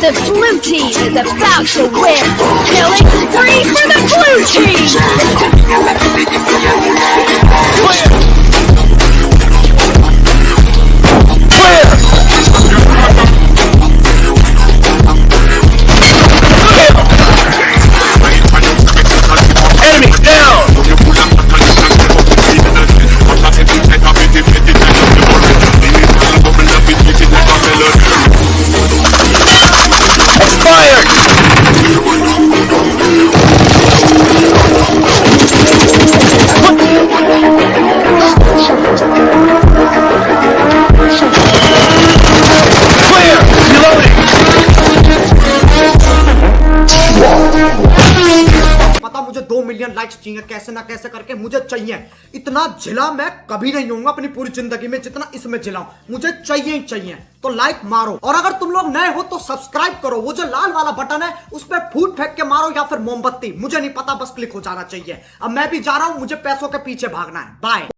The blue team is about to win. Killing spree for the blue team. पता मुझे दो million likes चाहिए, कैसे ना कैसे करके मुझे चाहिए। इतना झिला मैं कभी नहीं हूँ अपनी पूरी ज़िंदगी में जितना इसमें झिला मुझे चाहिए ही चाहिए तो लाइक मारो। और अगर तुम लोग नए हो तो सब्सक्राइब करो। वो जो लाल वाला बटन है, उस पर फूट फेंक के मारो या फिर मोमबत्ती। मुझे नहीं पता, बस क्लिक हो जाना चाहिए। अब मैं भी जा रहा हूँ, मुझे पैसों के पीछे भागना है। बाय